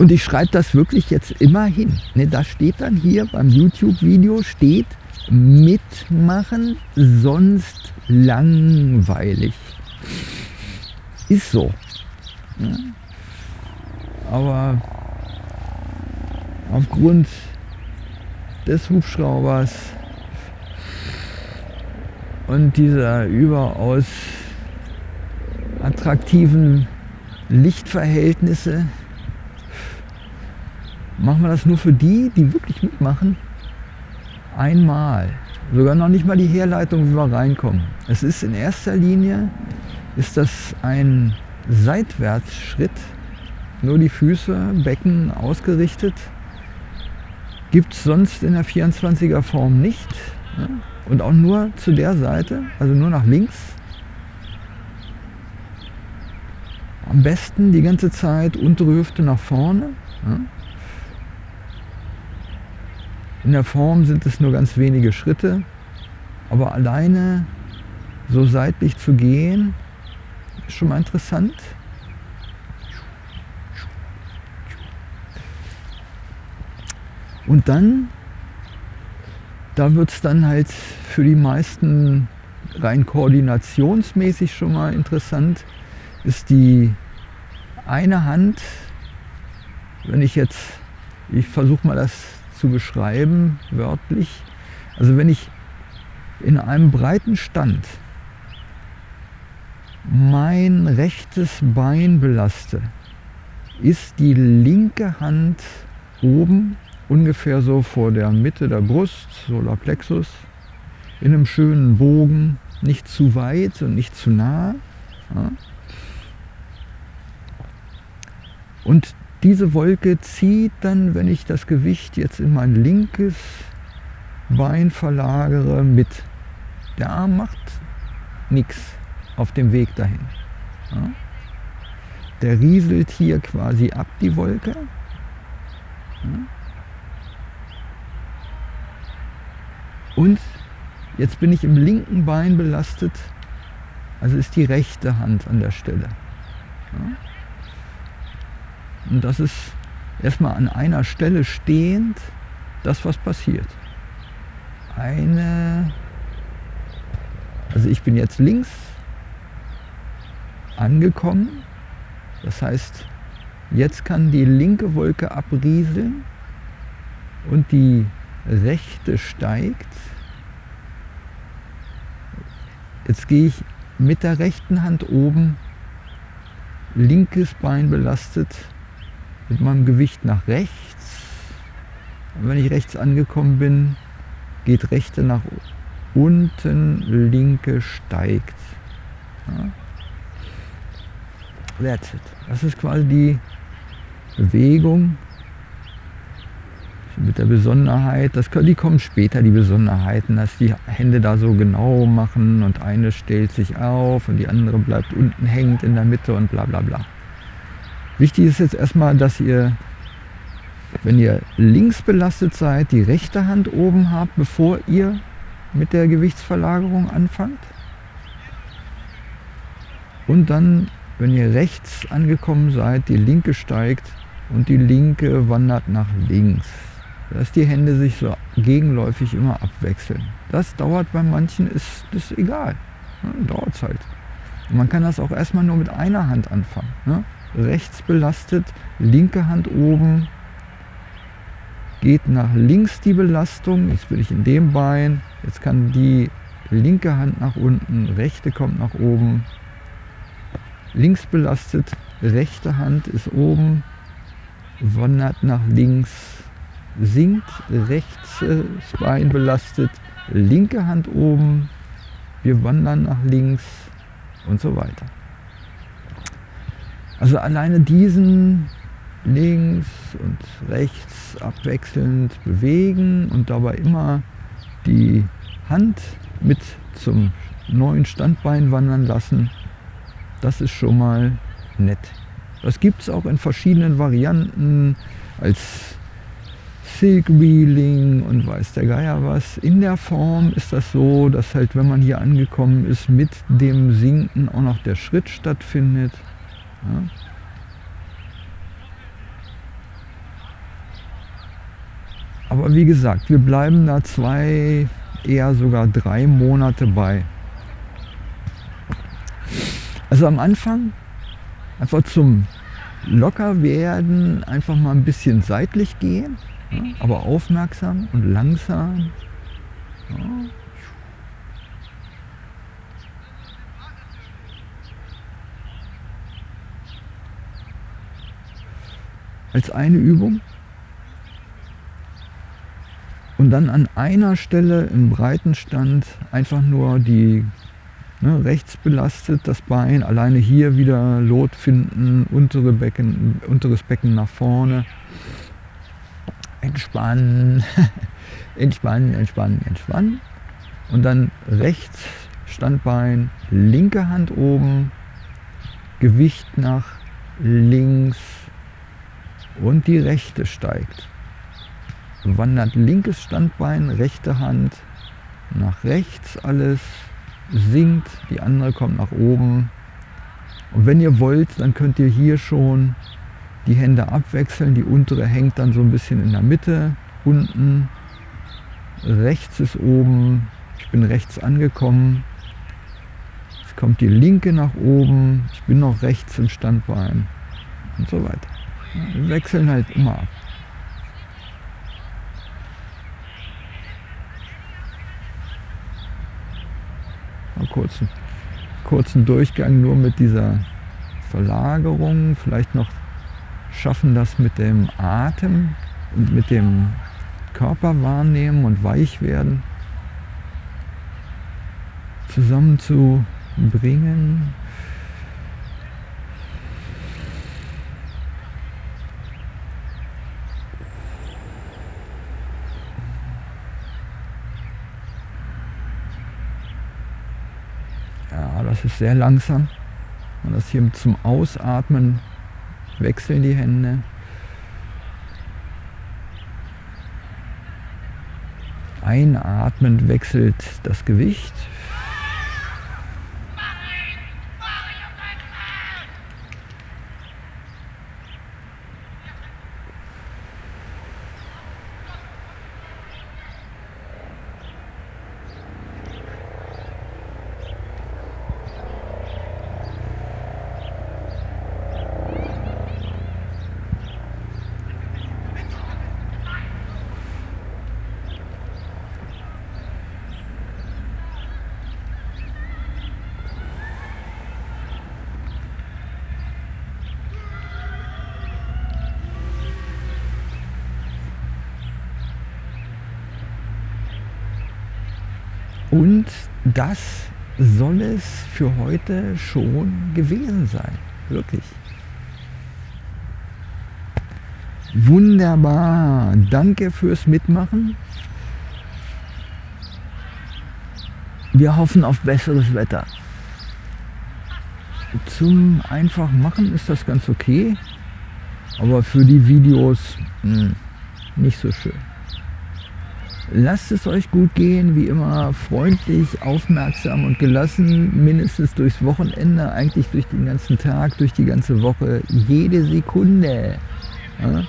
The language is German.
Und ich schreibe das wirklich jetzt immer hin. Ne, da steht dann hier beim YouTube-Video, steht mitmachen, sonst langweilig. Ist so. Ja. Aber aufgrund des Hubschraubers und dieser überaus attraktiven Lichtverhältnisse machen wir das nur für die, die wirklich mitmachen. Einmal. Sogar noch nicht mal die Herleitung, wie wir reinkommen. Es ist in erster Linie ist das ein Seitwärtsschritt, nur die Füße, Becken ausgerichtet. Gibt es sonst in der 24er Form nicht. Und auch nur zu der Seite, also nur nach links. Am besten die ganze Zeit untere Hüfte nach vorne. In der Form sind es nur ganz wenige Schritte, aber alleine so seitlich zu gehen, ist schon mal interessant. Und dann, da wird es dann halt für die meisten rein koordinationsmäßig schon mal interessant, ist die eine Hand, wenn ich jetzt, ich versuche mal das zu beschreiben, wörtlich. Also wenn ich in einem breiten Stand mein rechtes Bein belaste, ist die linke Hand oben, ungefähr so vor der Mitte der Brust, Solarplexus, in einem schönen Bogen, nicht zu weit und nicht zu nah. Und diese Wolke zieht dann, wenn ich das Gewicht jetzt in mein linkes Bein verlagere, mit. Der Arm macht nichts auf dem Weg dahin. Ja. Der rieselt hier quasi ab, die Wolke. Ja. Und jetzt bin ich im linken Bein belastet, also ist die rechte Hand an der Stelle. Ja. Und das ist erstmal an einer Stelle stehend das, was passiert. Eine, also ich bin jetzt links angekommen. Das heißt, jetzt kann die linke Wolke abrieseln und die rechte steigt. Jetzt gehe ich mit der rechten Hand oben, linkes Bein belastet, mit meinem Gewicht nach rechts. Und wenn ich rechts angekommen bin, geht rechte nach unten, linke steigt. Ja. That's it. Das ist quasi die Bewegung mit der Besonderheit. Das, die kommen später, die Besonderheiten, dass die Hände da so genau machen und eine stellt sich auf und die andere bleibt unten hängend in der Mitte und bla bla bla. Wichtig ist jetzt erstmal, dass ihr, wenn ihr links belastet seid, die rechte Hand oben habt, bevor ihr mit der Gewichtsverlagerung anfangt. Und dann, wenn ihr rechts angekommen seid, die linke steigt und die linke wandert nach links. Dass die Hände sich so gegenläufig immer abwechseln. Das dauert bei manchen, ist das egal. Ne? Dauert es halt. Und man kann das auch erstmal nur mit einer Hand anfangen. Ne? Rechts belastet, linke Hand oben, geht nach links die Belastung, jetzt bin ich in dem Bein, jetzt kann die linke Hand nach unten, rechte kommt nach oben, links belastet, rechte Hand ist oben, wandert nach links, sinkt, rechts Bein belastet, linke Hand oben, wir wandern nach links und so weiter. Also alleine diesen links und rechts abwechselnd bewegen und dabei immer die Hand mit zum neuen Standbein wandern lassen, das ist schon mal nett. Das gibt es auch in verschiedenen Varianten als Silk Wheeling und weiß der Geier was. In der Form ist das so, dass halt, wenn man hier angekommen ist, mit dem Sinken auch noch der Schritt stattfindet. Ja. Aber wie gesagt, wir bleiben da zwei, eher sogar drei Monate bei. Also am Anfang einfach zum locker werden, einfach mal ein bisschen seitlich gehen, ja, aber aufmerksam und langsam. Ja. Als eine Übung. Und dann an einer Stelle im Breitenstand einfach nur die Ne, rechts belastet das Bein, alleine hier wieder Lot finden, untere Becken, unteres Becken nach vorne. Entspannen, entspannen, entspannen, entspannen. Und dann rechts Standbein, linke Hand oben, Gewicht nach links und die rechte steigt. Wandert linkes Standbein, rechte Hand nach rechts alles sinkt, die andere kommt nach oben. Und wenn ihr wollt, dann könnt ihr hier schon die Hände abwechseln. Die untere hängt dann so ein bisschen in der Mitte, unten. Rechts ist oben. Ich bin rechts angekommen. Jetzt kommt die linke nach oben. Ich bin noch rechts im Standbein und so weiter. Wechseln halt immer ab. Mal kurzen, kurzen Durchgang nur mit dieser Verlagerung. Vielleicht noch schaffen das mit dem Atem und mit dem Körper wahrnehmen und weich werden zusammenzubringen. Das ist sehr langsam. Und das hier zum Ausatmen wechseln die Hände. Einatmend wechselt das Gewicht. Und das soll es für heute schon gewesen sein. Wirklich. Wunderbar. Danke fürs Mitmachen. Wir hoffen auf besseres Wetter. Zum einfach machen ist das ganz okay, aber für die Videos mh, hm, nicht so schön. Lasst es euch gut gehen, wie immer freundlich, aufmerksam und gelassen, mindestens durchs Wochenende, eigentlich durch den ganzen Tag, durch die ganze Woche, jede Sekunde. Ja?